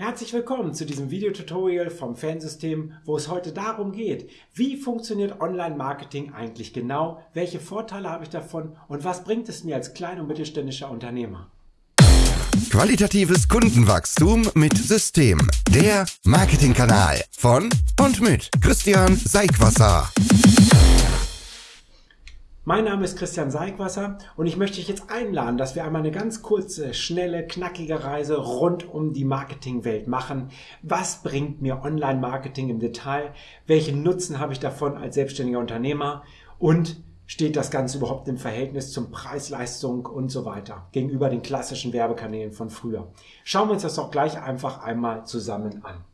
Herzlich willkommen zu diesem Videotutorial vom Fansystem, wo es heute darum geht, wie funktioniert Online-Marketing eigentlich genau, welche Vorteile habe ich davon und was bringt es mir als klein- und mittelständischer Unternehmer. Qualitatives Kundenwachstum mit System. Der Marketingkanal von und mit Christian Seigwasser. Mein Name ist Christian Seigwasser und ich möchte dich jetzt einladen, dass wir einmal eine ganz kurze, schnelle, knackige Reise rund um die Marketingwelt machen. Was bringt mir Online-Marketing im Detail? Welchen Nutzen habe ich davon als selbstständiger Unternehmer? Und steht das Ganze überhaupt im Verhältnis zum Preis-Leistung und so weiter gegenüber den klassischen Werbekanälen von früher? Schauen wir uns das doch gleich einfach einmal zusammen an.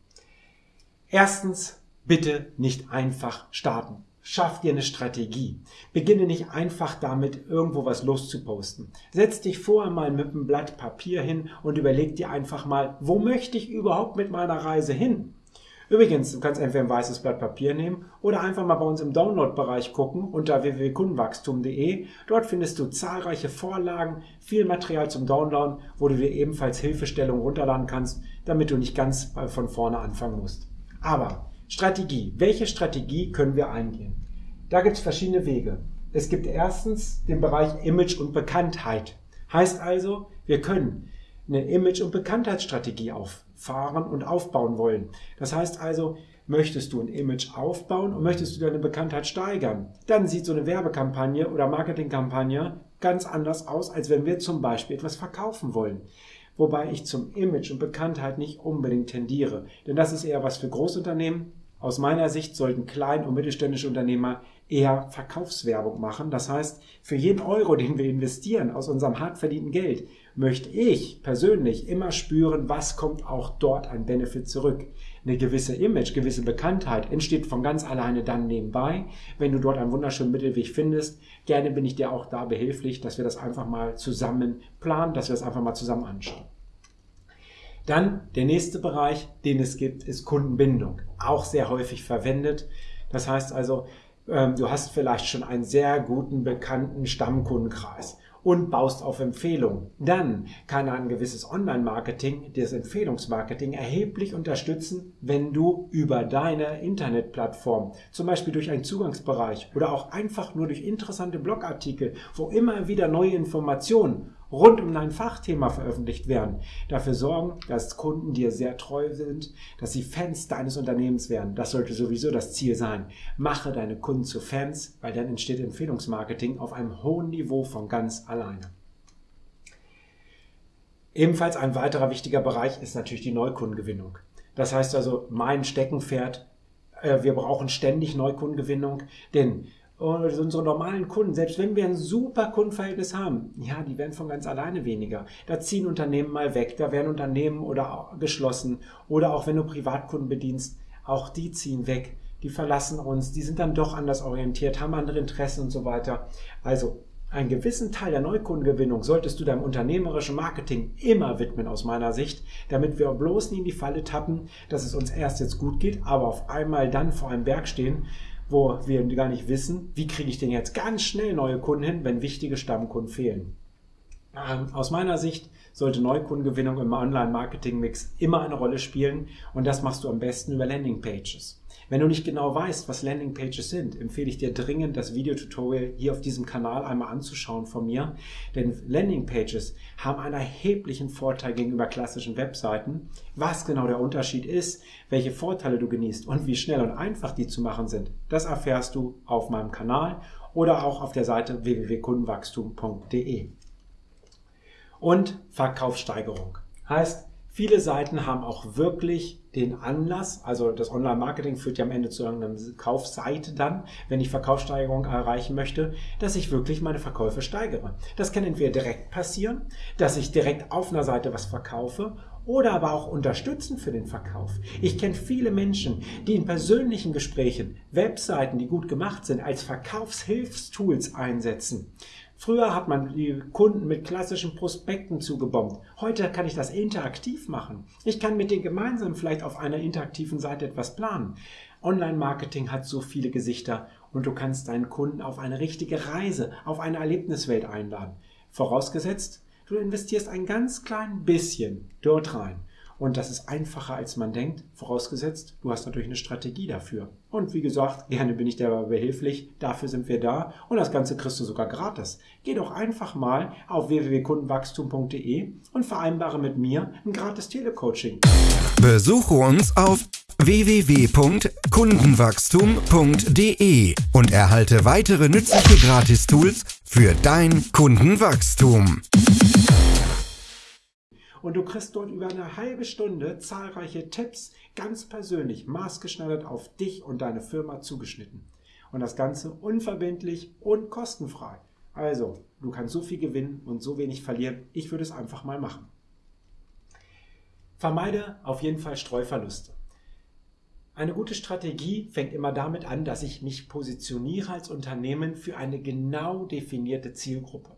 Erstens, bitte nicht einfach starten. Schaff dir eine Strategie. Beginne nicht einfach damit, irgendwo was loszuposten. Setz dich vorher mal mit einem Blatt Papier hin und überleg dir einfach mal, wo möchte ich überhaupt mit meiner Reise hin? Übrigens, du kannst entweder ein weißes Blatt Papier nehmen oder einfach mal bei uns im Download-Bereich gucken unter www.kundenwachstum.de. Dort findest du zahlreiche Vorlagen, viel Material zum Downloaden, wo du dir ebenfalls Hilfestellungen runterladen kannst, damit du nicht ganz von vorne anfangen musst. Aber Strategie. Welche Strategie können wir eingehen? Da gibt es verschiedene Wege. Es gibt erstens den Bereich Image und Bekanntheit. Heißt also, wir können eine Image- und Bekanntheitsstrategie auffahren und aufbauen wollen. Das heißt also, möchtest du ein Image aufbauen und möchtest du deine Bekanntheit steigern, dann sieht so eine Werbekampagne oder Marketingkampagne ganz anders aus, als wenn wir zum Beispiel etwas verkaufen wollen wobei ich zum Image und Bekanntheit nicht unbedingt tendiere. Denn das ist eher was für Großunternehmen. Aus meiner Sicht sollten klein- und mittelständische Unternehmer eher Verkaufswerbung machen. Das heißt, für jeden Euro, den wir investieren aus unserem hart verdienten Geld, möchte ich persönlich immer spüren, was kommt auch dort ein Benefit zurück. Eine gewisse Image, gewisse Bekanntheit entsteht von ganz alleine dann nebenbei, wenn du dort einen wunderschönen Mittelweg findest. Gerne bin ich dir auch da behilflich, dass wir das einfach mal zusammen planen, dass wir das einfach mal zusammen anschauen. Dann der nächste Bereich, den es gibt, ist Kundenbindung. Auch sehr häufig verwendet. Das heißt also, ähm, du hast vielleicht schon einen sehr guten, bekannten Stammkundenkreis und baust auf Empfehlungen. Dann kann ein gewisses Online-Marketing, das Empfehlungsmarketing erheblich unterstützen, wenn du über deine Internetplattform, zum Beispiel durch einen Zugangsbereich oder auch einfach nur durch interessante Blogartikel, wo immer wieder neue Informationen rund um dein Fachthema veröffentlicht werden, dafür sorgen, dass Kunden dir sehr treu sind, dass sie Fans deines Unternehmens werden. Das sollte sowieso das Ziel sein. Mache deine Kunden zu Fans, weil dann entsteht Empfehlungsmarketing auf einem hohen Niveau von ganz alleine. Ebenfalls ein weiterer wichtiger Bereich ist natürlich die Neukundengewinnung. Das heißt also, mein Steckenpferd, äh, wir brauchen ständig Neukundengewinnung, denn unsere normalen Kunden, selbst wenn wir ein super Kundenverhältnis haben, ja, die werden von ganz alleine weniger. Da ziehen Unternehmen mal weg, da werden Unternehmen oder geschlossen. Oder auch wenn du Privatkunden bedienst, auch die ziehen weg, die verlassen uns, die sind dann doch anders orientiert, haben andere Interessen und so weiter. Also einen gewissen Teil der Neukundengewinnung solltest du deinem unternehmerischen Marketing immer widmen aus meiner Sicht, damit wir bloß nie in die Falle tappen, dass es uns erst jetzt gut geht, aber auf einmal dann vor einem Berg stehen wo wir gar nicht wissen, wie kriege ich denn jetzt ganz schnell neue Kunden hin, wenn wichtige Stammkunden fehlen. Ähm, aus meiner Sicht sollte Neukundengewinnung im Online-Marketing-Mix immer eine Rolle spielen und das machst du am besten über Landingpages. Wenn du nicht genau weißt, was Landingpages sind, empfehle ich dir dringend, das Videotutorial hier auf diesem Kanal einmal anzuschauen von mir. Denn Landingpages haben einen erheblichen Vorteil gegenüber klassischen Webseiten. Was genau der Unterschied ist, welche Vorteile du genießt und wie schnell und einfach die zu machen sind, das erfährst du auf meinem Kanal oder auch auf der Seite www.kundenwachstum.de. Und Verkaufssteigerung. Heißt, viele Seiten haben auch wirklich den Anlass, also das Online-Marketing führt ja am Ende zu einer Kaufseite dann, wenn ich Verkaufssteigerung erreichen möchte, dass ich wirklich meine Verkäufe steigere. Das kann entweder direkt passieren, dass ich direkt auf einer Seite was verkaufe oder aber auch unterstützen für den Verkauf. Ich kenne viele Menschen, die in persönlichen Gesprächen Webseiten, die gut gemacht sind, als Verkaufshilfstools einsetzen. Früher hat man die Kunden mit klassischen Prospekten zugebombt. Heute kann ich das interaktiv machen. Ich kann mit denen gemeinsam vielleicht auf einer interaktiven Seite etwas planen. Online-Marketing hat so viele Gesichter und du kannst deinen Kunden auf eine richtige Reise, auf eine Erlebniswelt einladen. Vorausgesetzt, du investierst ein ganz klein bisschen dort rein. Und das ist einfacher, als man denkt, vorausgesetzt, du hast natürlich eine Strategie dafür. Und wie gesagt, gerne bin ich dabei behilflich. Dafür sind wir da. Und das Ganze kriegst du sogar gratis. Geh doch einfach mal auf www.kundenwachstum.de und vereinbare mit mir ein gratis Telecoaching. Besuche uns auf www.kundenwachstum.de und erhalte weitere nützliche Gratistools für dein Kundenwachstum. Und du kriegst dort über eine halbe Stunde zahlreiche Tipps, ganz persönlich, maßgeschneidert auf dich und deine Firma zugeschnitten. Und das Ganze unverbindlich und kostenfrei. Also, du kannst so viel gewinnen und so wenig verlieren. Ich würde es einfach mal machen. Vermeide auf jeden Fall Streuverluste. Eine gute Strategie fängt immer damit an, dass ich mich positioniere als Unternehmen für eine genau definierte Zielgruppe.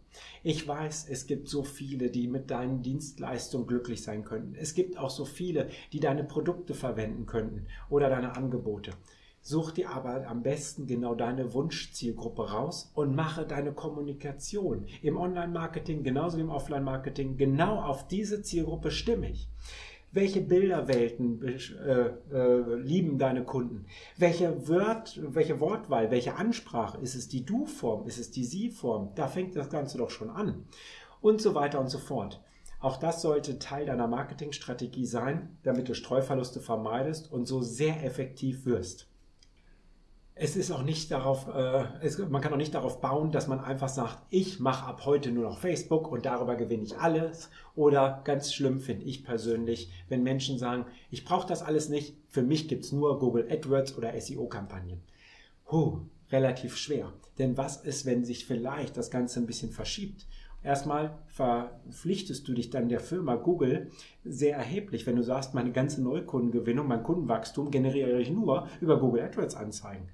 Ich weiß, es gibt so viele, die mit deinen Dienstleistungen glücklich sein könnten. Es gibt auch so viele, die deine Produkte verwenden könnten oder deine Angebote. Such dir aber am besten genau deine Wunschzielgruppe raus und mache deine Kommunikation im Online-Marketing genauso wie im Offline-Marketing genau auf diese Zielgruppe stimmig. Welche Bilderwelten äh, äh, lieben deine Kunden? Welche, Wort, welche Wortwahl, welche Ansprache? Ist es die Du-Form? Ist es die Sie-Form? Da fängt das Ganze doch schon an. Und so weiter und so fort. Auch das sollte Teil deiner Marketingstrategie sein, damit du Streuverluste vermeidest und so sehr effektiv wirst es ist auch nicht darauf, äh, es, man kann auch nicht darauf bauen, dass man einfach sagt, ich mache ab heute nur noch Facebook und darüber gewinne ich alles. Oder ganz schlimm finde ich persönlich, wenn Menschen sagen, ich brauche das alles nicht, für mich gibt es nur Google AdWords oder SEO-Kampagnen. Huh, relativ schwer. Denn was ist, wenn sich vielleicht das Ganze ein bisschen verschiebt? Erstmal verpflichtest du dich dann der Firma Google sehr erheblich, wenn du sagst, meine ganze Neukundengewinnung, mein Kundenwachstum generiere ich nur über Google AdWords Anzeigen.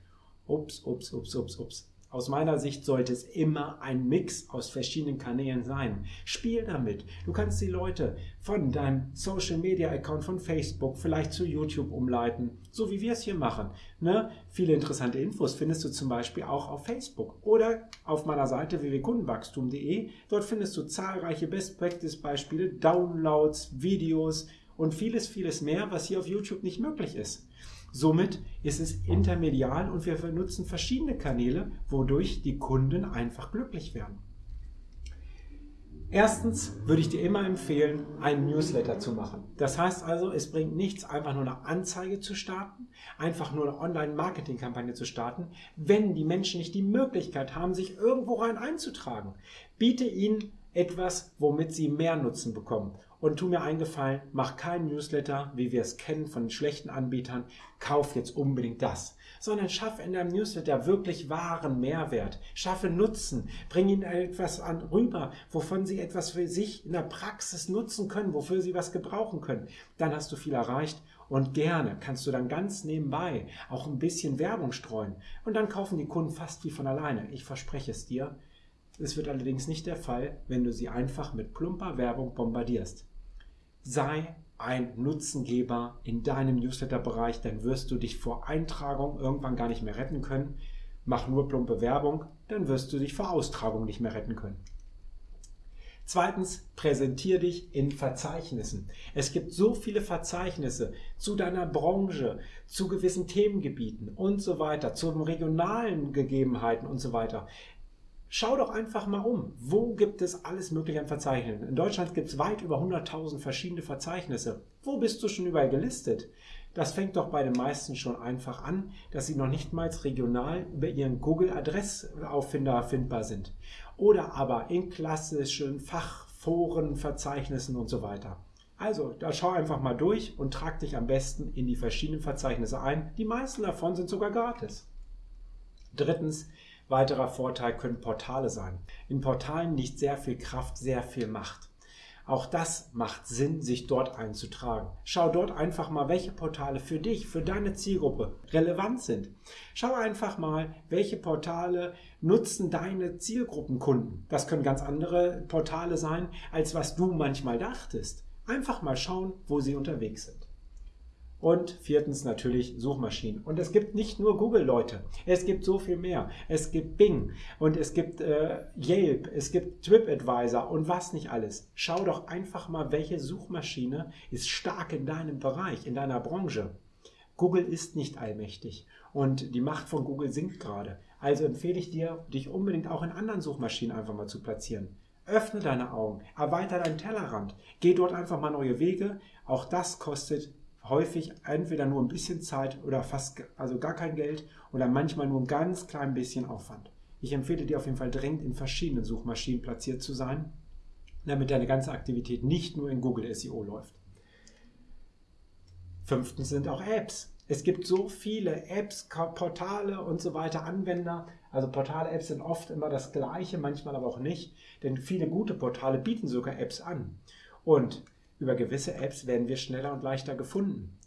Ups, ups, ups, ups, ups. Aus meiner Sicht sollte es immer ein Mix aus verschiedenen Kanälen sein. Spiel damit. Du kannst die Leute von deinem Social Media Account von Facebook vielleicht zu YouTube umleiten, so wie wir es hier machen. Ne? Viele interessante Infos findest du zum Beispiel auch auf Facebook oder auf meiner Seite www.kundenwachstum.de. Dort findest du zahlreiche Best Practice Beispiele, Downloads, Videos und vieles, vieles mehr, was hier auf YouTube nicht möglich ist. Somit ist es intermedial und wir nutzen verschiedene Kanäle, wodurch die Kunden einfach glücklich werden. Erstens würde ich dir immer empfehlen, einen Newsletter zu machen. Das heißt also, es bringt nichts, einfach nur eine Anzeige zu starten, einfach nur eine Online-Marketing-Kampagne zu starten, wenn die Menschen nicht die Möglichkeit haben, sich irgendwo rein einzutragen. Biete ihnen etwas, womit sie mehr Nutzen bekommen. Und tu mir eingefallen, mach keinen Newsletter, wie wir es kennen von schlechten Anbietern, kauf jetzt unbedingt das, sondern schaff in deinem Newsletter wirklich wahren Mehrwert, schaffe Nutzen, bring ihnen etwas an, rüber, wovon sie etwas für sich in der Praxis nutzen können, wofür sie was gebrauchen können. Dann hast du viel erreicht und gerne kannst du dann ganz nebenbei auch ein bisschen Werbung streuen und dann kaufen die Kunden fast wie von alleine. Ich verspreche es dir. Es wird allerdings nicht der Fall, wenn du sie einfach mit plumper Werbung bombardierst sei ein Nutzengeber in deinem Newsletter-Bereich, dann wirst du dich vor Eintragung irgendwann gar nicht mehr retten können. Mach nur plumpe Werbung, dann wirst du dich vor Austragung nicht mehr retten können. Zweitens, präsentier dich in Verzeichnissen. Es gibt so viele Verzeichnisse zu deiner Branche, zu gewissen Themengebieten und so weiter, zu regionalen Gegebenheiten und so weiter. Schau doch einfach mal um. Wo gibt es alles Mögliche an Verzeichnissen? In Deutschland gibt es weit über 100.000 verschiedene Verzeichnisse. Wo bist du schon überall gelistet? Das fängt doch bei den meisten schon einfach an, dass sie noch nicht mal regional über ihren Google-Adressauffinder findbar sind. Oder aber in klassischen Fachforen, Verzeichnissen und so weiter. Also, da schau einfach mal durch und trag dich am besten in die verschiedenen Verzeichnisse ein. Die meisten davon sind sogar gratis. Drittens, Weiterer Vorteil können Portale sein. In Portalen liegt sehr viel Kraft, sehr viel Macht. Auch das macht Sinn, sich dort einzutragen. Schau dort einfach mal, welche Portale für dich, für deine Zielgruppe relevant sind. Schau einfach mal, welche Portale nutzen deine Zielgruppenkunden. Das können ganz andere Portale sein, als was du manchmal dachtest. Einfach mal schauen, wo sie unterwegs sind. Und viertens natürlich Suchmaschinen. Und es gibt nicht nur Google, Leute. Es gibt so viel mehr. Es gibt Bing und es gibt äh, Yelp, es gibt TripAdvisor und was nicht alles. Schau doch einfach mal, welche Suchmaschine ist stark in deinem Bereich, in deiner Branche. Google ist nicht allmächtig und die Macht von Google sinkt gerade. Also empfehle ich dir, dich unbedingt auch in anderen Suchmaschinen einfach mal zu platzieren. Öffne deine Augen, erweitere deinen Tellerrand, geh dort einfach mal neue Wege. Auch das kostet häufig entweder nur ein bisschen Zeit oder fast also gar kein Geld oder manchmal nur ein ganz klein bisschen Aufwand. Ich empfehle dir auf jeden Fall dringend in verschiedenen Suchmaschinen platziert zu sein, damit deine ganze Aktivität nicht nur in Google SEO läuft. Fünftens sind auch Apps. Es gibt so viele Apps, Portale und so weiter, Anwender. Also Portale-Apps sind oft immer das gleiche, manchmal aber auch nicht, denn viele gute Portale bieten sogar Apps an. Und über gewisse Apps werden wir schneller und leichter gefunden.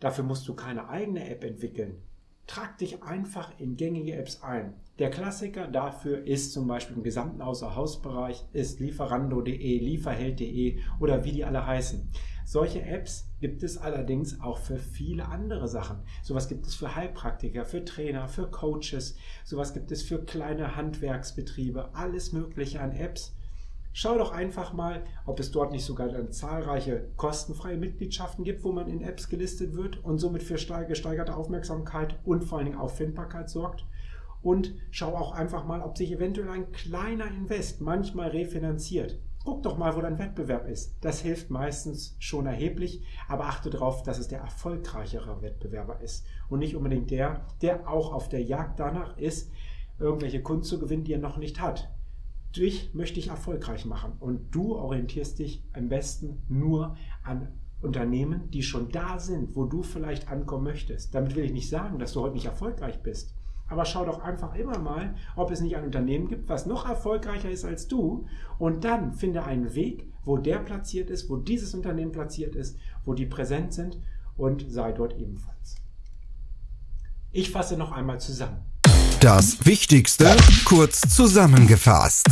Dafür musst du keine eigene App entwickeln. Trag dich einfach in gängige Apps ein. Der Klassiker dafür ist zum Beispiel im gesamten Außerhausbereich ist lieferando.de, lieferheld.de oder wie die alle heißen. Solche Apps gibt es allerdings auch für viele andere Sachen. Sowas gibt es für Heilpraktiker, für Trainer, für Coaches, sowas gibt es für kleine Handwerksbetriebe, alles mögliche an Apps Schau doch einfach mal, ob es dort nicht sogar dann zahlreiche kostenfreie Mitgliedschaften gibt, wo man in Apps gelistet wird und somit für gesteigerte Aufmerksamkeit und vor allen Dingen Auffindbarkeit sorgt. Und schau auch einfach mal, ob sich eventuell ein kleiner Invest manchmal refinanziert. Guck doch mal, wo dein Wettbewerb ist. Das hilft meistens schon erheblich, aber achte darauf, dass es der erfolgreichere Wettbewerber ist und nicht unbedingt der, der auch auf der Jagd danach ist, irgendwelche Kunden zu gewinnen, die er noch nicht hat dich möchte ich erfolgreich machen. Und du orientierst dich am besten nur an Unternehmen, die schon da sind, wo du vielleicht ankommen möchtest. Damit will ich nicht sagen, dass du heute nicht erfolgreich bist. Aber schau doch einfach immer mal, ob es nicht ein Unternehmen gibt, was noch erfolgreicher ist als du. Und dann finde einen Weg, wo der platziert ist, wo dieses Unternehmen platziert ist, wo die präsent sind und sei dort ebenfalls. Ich fasse noch einmal zusammen. Das Wichtigste kurz zusammengefasst.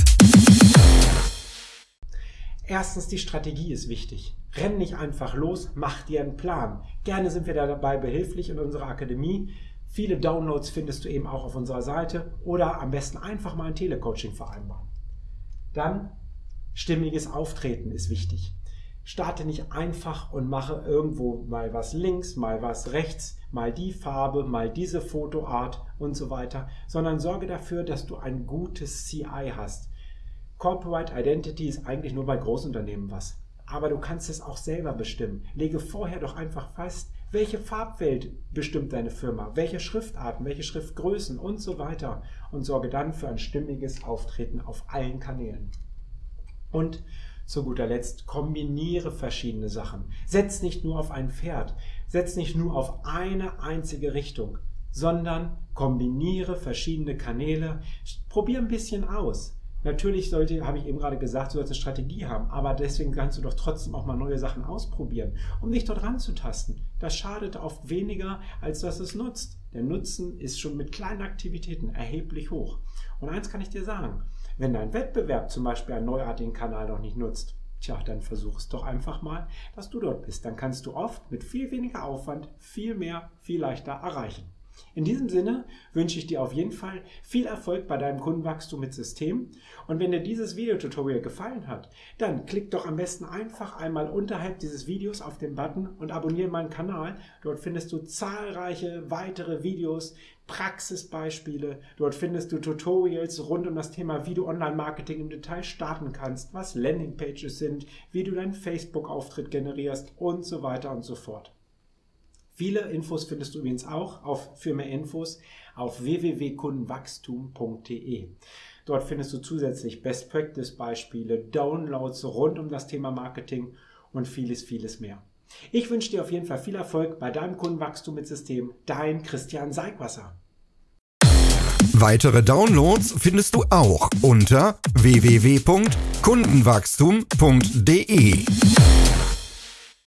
Erstens, die Strategie ist wichtig. Renn nicht einfach los, mach dir einen Plan. Gerne sind wir da dabei behilflich in unserer Akademie. Viele Downloads findest du eben auch auf unserer Seite oder am besten einfach mal ein Telecoaching vereinbaren. Dann stimmiges Auftreten ist wichtig. Starte nicht einfach und mache irgendwo mal was links, mal was rechts, mal die Farbe, mal diese Fotoart und so weiter, sondern sorge dafür, dass du ein gutes CI hast. Corporate Identity ist eigentlich nur bei Großunternehmen was. Aber du kannst es auch selber bestimmen. Lege vorher doch einfach fest, welche Farbwelt bestimmt deine Firma, welche Schriftarten, welche Schriftgrößen und so weiter und sorge dann für ein stimmiges Auftreten auf allen Kanälen. Und zu guter Letzt, kombiniere verschiedene Sachen. Setz nicht nur auf ein Pferd, setz nicht nur auf eine einzige Richtung, sondern kombiniere verschiedene Kanäle. Probier ein bisschen aus. Natürlich sollte, habe ich eben gerade gesagt, du sollst eine Strategie haben, aber deswegen kannst du doch trotzdem auch mal neue Sachen ausprobieren, um dich dort ranzutasten. Das schadet oft weniger, als dass es nutzt. Der Nutzen ist schon mit kleinen Aktivitäten erheblich hoch. Und eins kann ich dir sagen, wenn dein Wettbewerb zum Beispiel einen neuartigen Kanal noch nicht nutzt, tja, dann versuch es doch einfach mal, dass du dort bist. Dann kannst du oft mit viel weniger Aufwand viel mehr, viel leichter erreichen. In diesem Sinne wünsche ich dir auf jeden Fall viel Erfolg bei deinem Kundenwachstum mit System. Und wenn dir dieses Videotutorial gefallen hat, dann klick doch am besten einfach einmal unterhalb dieses Videos auf den Button und abonniere meinen Kanal. Dort findest du zahlreiche weitere Videos, Praxisbeispiele. Dort findest du Tutorials rund um das Thema, wie du Online-Marketing im Detail starten kannst, was Landingpages sind, wie du deinen Facebook-Auftritt generierst und so weiter und so fort. Viele Infos findest du übrigens auch auf, für mehr Infos auf www.kundenwachstum.de. Dort findest du zusätzlich Best Practice Beispiele, Downloads rund um das Thema Marketing und vieles, vieles mehr. Ich wünsche dir auf jeden Fall viel Erfolg bei deinem Kundenwachstum mit System. Dein Christian Seigwasser. Weitere Downloads findest du auch unter www.kundenwachstum.de.